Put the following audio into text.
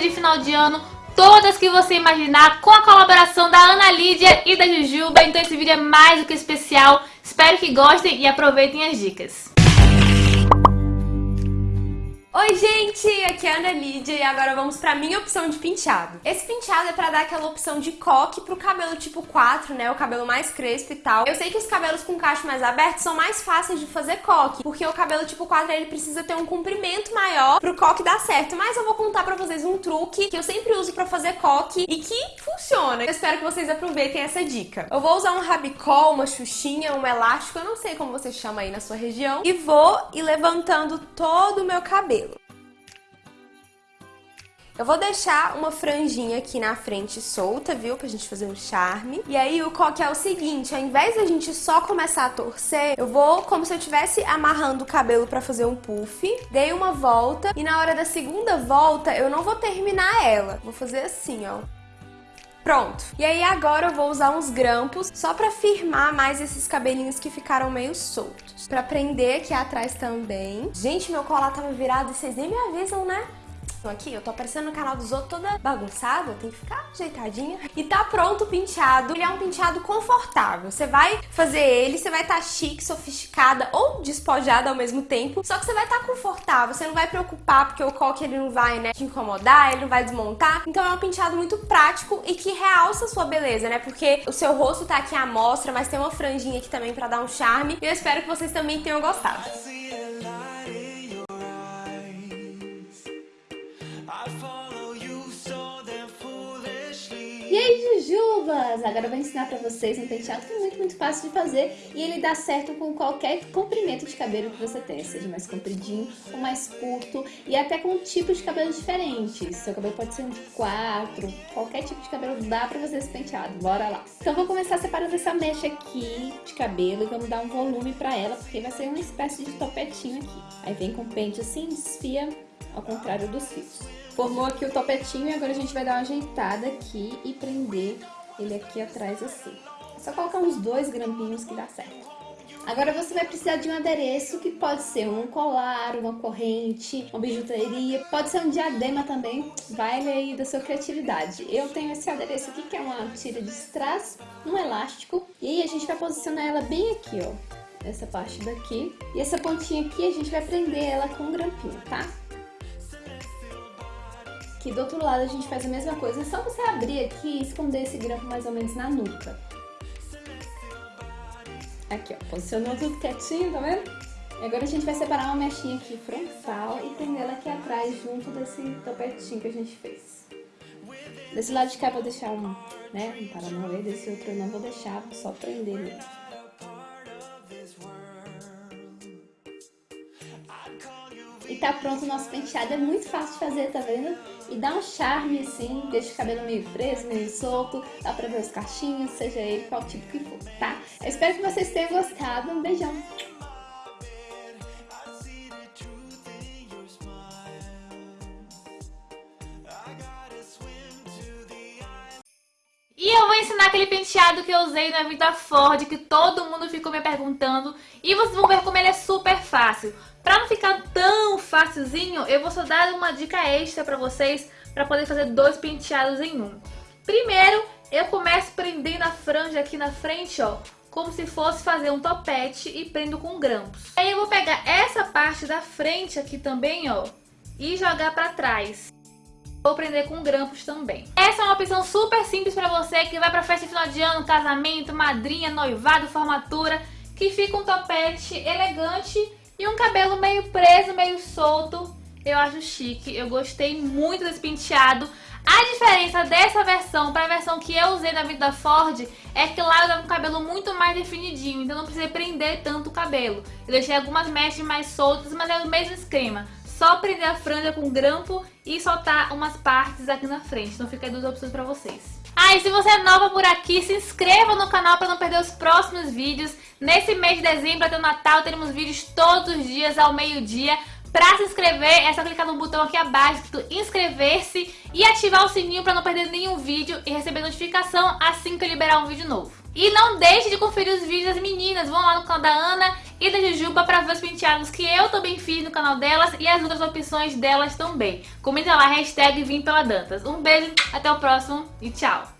de final de ano, todas que você imaginar, com a colaboração da Ana Lídia e da Jujuba. Então esse vídeo é mais do que especial. Espero que gostem e aproveitem as dicas. Oi gente, aqui é a Ana Lídia e agora vamos pra minha opção de penteado. Esse penteado é pra dar aquela opção de coque pro cabelo tipo 4, né, o cabelo mais crespo e tal. Eu sei que os cabelos com cacho mais aberto são mais fáceis de fazer coque, porque o cabelo tipo 4 ele precisa ter um comprimento maior pro coque dar certo, mas eu vou contar pra vocês um truque que eu sempre uso pra fazer coque e que funciona. Eu espero que vocês aproveitem essa dica. Eu vou usar um rabicol, uma xuxinha, um elástico, eu não sei como você chama aí na sua região, e vou ir levantando todo o meu cabelo. Eu vou deixar uma franjinha aqui na frente solta, viu? Pra gente fazer um charme. E aí o coque é o seguinte, ao invés da gente só começar a torcer, eu vou como se eu estivesse amarrando o cabelo pra fazer um puff. Dei uma volta e na hora da segunda volta eu não vou terminar ela. Vou fazer assim, ó. Pronto. E aí agora eu vou usar uns grampos só pra firmar mais esses cabelinhos que ficaram meio soltos. Pra prender aqui atrás também. Gente, meu colar tava virado e vocês nem me avisam, né? Então aqui, eu tô aparecendo no canal dos outros toda bagunçada, tem que ficar ajeitadinha. E tá pronto o penteado. Ele é um penteado confortável. Você vai fazer ele, você vai estar tá chique, sofisticada ou despojada ao mesmo tempo. Só que você vai estar tá confortável, você não vai preocupar porque o coque ele não vai, né, te incomodar, ele não vai desmontar. Então é um penteado muito prático e que realça a sua beleza, né? Porque o seu rosto tá aqui à mostra, mas tem uma franjinha aqui também pra dar um charme. E eu espero que vocês também tenham gostado. Jujubas! Agora eu vou ensinar pra vocês um penteado que é muito, muito fácil de fazer e ele dá certo com qualquer comprimento de cabelo que você tenha, seja mais compridinho ou mais curto e até com tipos de cabelo diferentes. Seu cabelo pode ser um de quatro, qualquer tipo de cabelo dá pra fazer esse penteado. Bora lá! Então vou começar separando essa mecha aqui de cabelo e vamos dar um volume pra ela, porque vai ser uma espécie de topetinho aqui. Aí vem com o pente assim, desfia ao contrário dos fios. Formou aqui o topetinho e agora a gente vai dar uma ajeitada aqui e prender ele aqui atrás assim. É só colocar uns dois grampinhos que dá certo. Agora você vai precisar de um adereço que pode ser um colar, uma corrente, uma bijuteria, pode ser um diadema também, vai aí da sua criatividade. Eu tenho esse adereço aqui que é uma tira de strass, um elástico, e aí a gente vai posicionar ela bem aqui, ó, essa parte daqui. E essa pontinha aqui a gente vai prender ela com um grampinho, tá? Aqui do outro lado a gente faz a mesma coisa, é só você abrir aqui e esconder esse grampo mais ou menos na nuca. Aqui, ó, posicionou tudo quietinho, tá vendo? E agora a gente vai separar uma mechinha aqui frontal e prender ela aqui atrás, junto desse topetinho que a gente fez. Desse lado de cá eu vou deixar um, né, um paranauê, desse outro eu não vou deixar, vou só prender ele. Tá pronto o nosso penteado, é muito fácil de fazer, tá vendo? E dá um charme assim, deixa o cabelo meio preso, meio solto, dá pra ver os cachinhos, seja ele qual tipo que for, tá? Eu espero que vocês tenham gostado, um beijão! E eu vou ensinar aquele penteado que eu usei na Vida Ford, que todo mundo ficou me perguntando. E vocês vão ver como ele é super fácil. Pra não ficar tão facilzinho, eu vou só dar uma dica extra pra vocês pra poder fazer dois penteados em um. Primeiro, eu começo prendendo a franja aqui na frente, ó, como se fosse fazer um topete e prendo com grampos. Aí eu vou pegar essa parte da frente aqui também, ó, e jogar pra trás. Vou prender com grampos também. Essa é uma opção super simples pra você que vai pra festa de final de ano, casamento, madrinha, noivado, formatura, que fica um topete elegante e um cabelo meio preso, meio solto, eu acho chique. Eu gostei muito desse penteado. A diferença dessa versão para a versão que eu usei da Vida Ford é que lá eu dava um cabelo muito mais definidinho, então não precisei prender tanto o cabelo. Eu deixei algumas mechas mais soltas, mas é o mesmo esquema. Só prender a franja com grampo e soltar umas partes aqui na frente. Então fica aí duas opções para vocês. Ah, e se você é nova por aqui, se inscreva no canal para não perder os próximos vídeos. Nesse mês de dezembro até o Natal teremos vídeos todos os dias ao meio-dia. Pra se inscrever, é só clicar no botão aqui abaixo, inscrever-se e ativar o sininho pra não perder nenhum vídeo e receber notificação assim que eu liberar um vídeo novo. E não deixe de conferir os vídeos das meninas, vão lá no canal da Ana e da Jujuba pra ver os penteados que eu também fiz no canal delas e as outras opções delas também. Comenta lá, hashtag Vim pela Dantas. Um beijo, até o próximo e tchau!